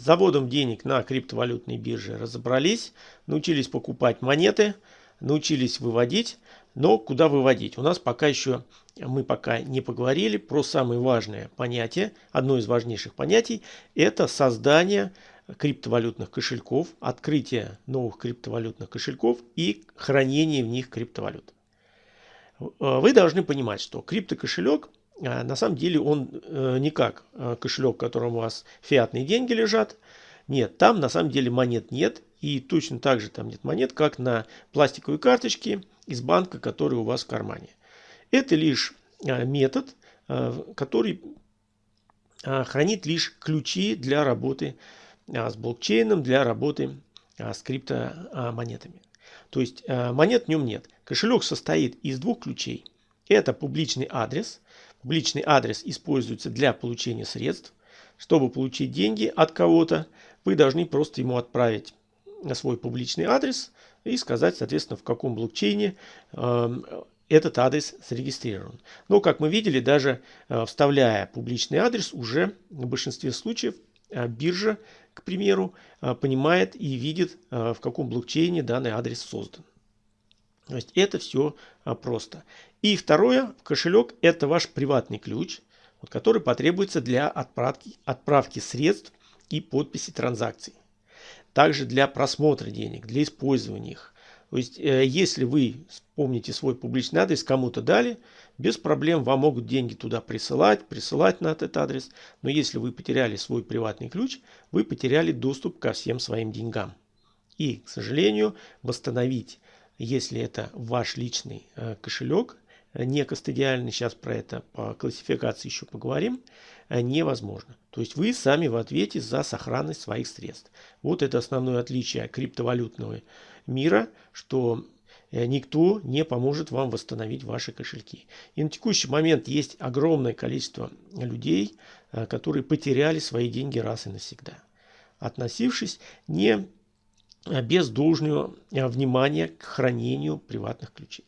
С заводом денег на криптовалютной бирже разобрались, научились покупать монеты, научились выводить. Но куда выводить? У нас пока еще, мы пока не поговорили про самое важное понятие, одно из важнейших понятий, это создание криптовалютных кошельков, открытие новых криптовалютных кошельков и хранение в них криптовалют. Вы должны понимать, что криптокошелек на самом деле он э, не как э, кошелек, в котором у вас фиатные деньги лежат. Нет, там на самом деле монет нет. И точно так же там нет монет, как на пластиковой карточке из банка, который у вас в кармане. Это лишь а, метод, а, который хранит лишь ключи для работы с блокчейном, для работы с криптомонетами. То есть монет в нем нет. Кошелек состоит из двух ключей. Это публичный адрес – Публичный адрес используется для получения средств. Чтобы получить деньги от кого-то, вы должны просто ему отправить свой публичный адрес и сказать, соответственно, в каком блокчейне э, этот адрес зарегистрирован. Но, как мы видели, даже э, вставляя публичный адрес, уже в большинстве случаев э, биржа, к примеру, э, понимает и видит, в каком блокчейне данный адрес создан. То есть это все а, просто. И второе, кошелек это ваш приватный ключ, который потребуется для отправки, отправки средств и подписи транзакций. Также для просмотра денег, для использования их. То есть, э, если вы вспомните свой публичный адрес, кому-то дали, без проблем вам могут деньги туда присылать, присылать на этот адрес. Но если вы потеряли свой приватный ключ, вы потеряли доступ ко всем своим деньгам. И, к сожалению, восстановить если это ваш личный э, кошелек, э, не кастодиальный, сейчас про это по классификации еще поговорим, э, невозможно. То есть вы сами в ответе за сохранность своих средств. Вот это основное отличие криптовалютного мира, что никто не поможет вам восстановить ваши кошельки. И на текущий момент есть огромное количество людей, которые потеряли свои деньги раз и навсегда, относившись не без должного э, внимания к хранению приватных ключей.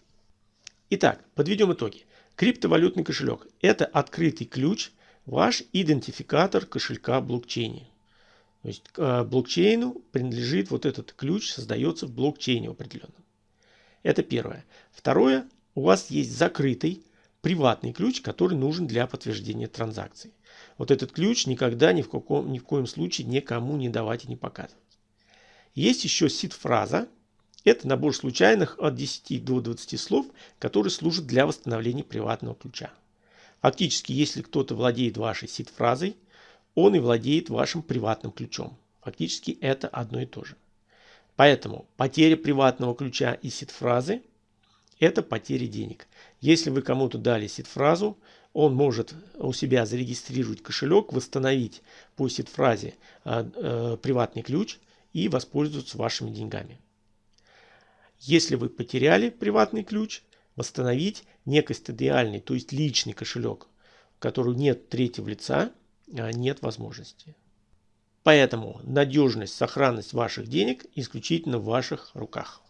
Итак, подведем итоги. Криптовалютный кошелек – это открытый ключ, ваш идентификатор кошелька блокчейне. То есть э, блокчейну принадлежит вот этот ключ, создается в блокчейне определенном. Это первое. Второе, у вас есть закрытый приватный ключ, который нужен для подтверждения транзакции. Вот этот ключ никогда ни в, каком, ни в коем случае никому не давать и не показывать. Есть еще сид-фраза. Это набор случайных от 10 до 20 слов, которые служат для восстановления приватного ключа. Фактически, если кто-то владеет вашей сид-фразой, он и владеет вашим приватным ключом. Фактически это одно и то же. Поэтому потеря приватного ключа и сид-фразы – это потеря денег. Если вы кому-то дали сид-фразу, он может у себя зарегистрировать кошелек, восстановить по сид-фразе э, э, приватный ключ – и воспользоваться вашими деньгами. Если вы потеряли приватный ключ, восстановить некостадиальный, то есть личный кошелек, в котором нет третьего лица, а, нет возможности. Поэтому надежность, сохранность ваших денег исключительно в ваших руках.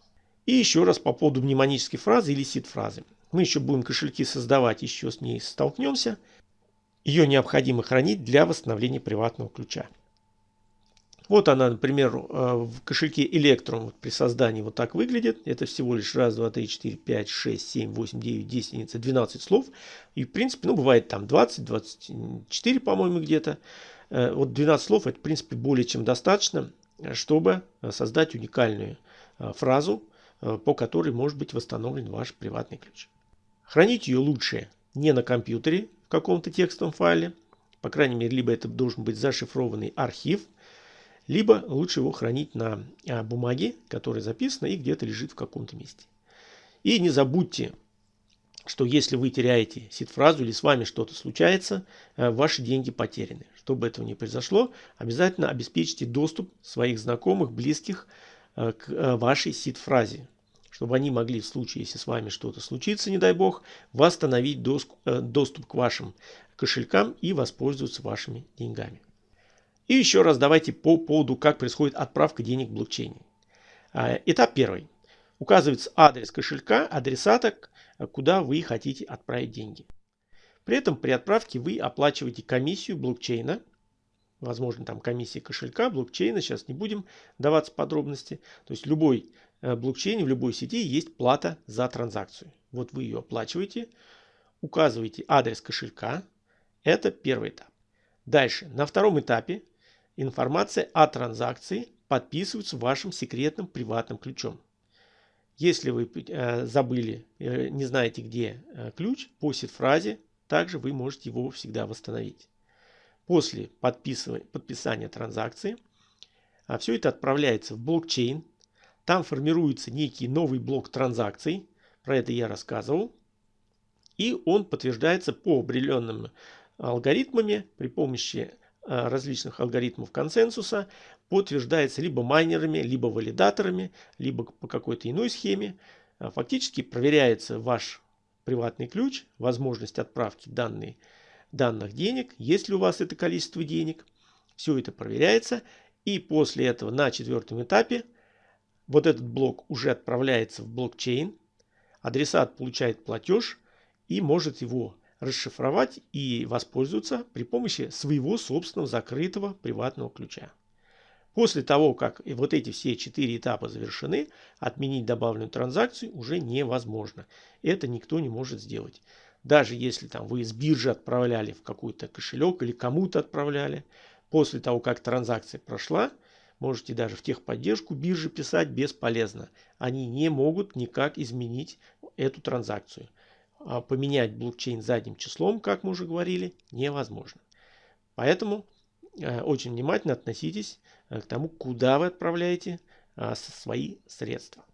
И еще раз по поводу мнемонической фразы или сид-фразы. Мы еще будем кошельки создавать, еще с ней столкнемся. Ее необходимо хранить для восстановления приватного ключа. Вот она, например, э, в кошельке Electrum при создании вот так выглядит. Это всего лишь раз, два, три, четыре, пять, шесть, семь, восемь, девять, десять, единиц, 12 слов. И, в принципе, ну, бывает там 20, 24, по-моему, где-то. Э, вот 12 слов, это, в принципе, более чем достаточно, чтобы создать уникальную э, фразу, по которой может быть восстановлен ваш приватный ключ. Хранить ее лучше не на компьютере в каком-то текстовом файле. По крайней мере, либо это должен быть зашифрованный архив – либо лучше его хранить на а, бумаге, которая записана и где-то лежит в каком-то месте. И не забудьте, что если вы теряете сид-фразу или с вами что-то случается, э, ваши деньги потеряны. Чтобы этого не произошло, обязательно обеспечьте доступ своих знакомых, близких э, к э, вашей сид-фразе, чтобы они могли в случае, если с вами что-то случится, не дай бог, восстановить доступ к вашим кошелькам и воспользоваться вашими деньгами. И еще раз давайте по поводу, как происходит отправка денег в блокчейне. А, этап первый. Указывается адрес кошелька, адресата, куда вы хотите отправить деньги. При этом при отправке вы оплачиваете комиссию блокчейна возможно, там комиссия кошелька, блокчейна, сейчас не будем даваться подробности. То есть любой э, блокчейн в любой сети есть плата за транзакцию. Вот вы ее оплачиваете, указываете адрес кошелька. Это первый этап. Дальше, на втором этапе информация о транзакции подписывается вашим секретным приватным ключом. Если вы э, забыли, э, не знаете, где э, ключ, по сид-фразе, также вы можете его всегда восстановить. После подписания транзакции а все это отправляется в блокчейн. Там формируется некий новый блок транзакций. Про это я рассказывал. И он подтверждается по определенным алгоритмами при помощи различных алгоритмов консенсуса подтверждается либо майнерами, либо валидаторами, либо по какой-то иной схеме. А, фактически проверяется ваш приватный ключ, возможность отправки данной, данных денег, есть ли у вас это количество денег. Все это проверяется. И после этого на четвертом этапе вот этот блок уже отправляется в блокчейн. Адресат получает платеж и может его расшифровать и воспользоваться при помощи своего собственного закрытого приватного ключа. После того, как вот эти все четыре этапа завершены, отменить добавленную транзакцию уже невозможно. Это никто не может сделать. Даже если там вы с биржи отправляли в какой-то кошелек или кому-то отправляли, после того, как транзакция прошла, можете даже в техподдержку биржи писать бесполезно. Они не могут никак изменить эту транзакцию. А поменять блокчейн задним числом, как мы уже говорили, невозможно. Поэтому э, очень внимательно относитесь э, к тому, куда вы отправляете э, свои средства.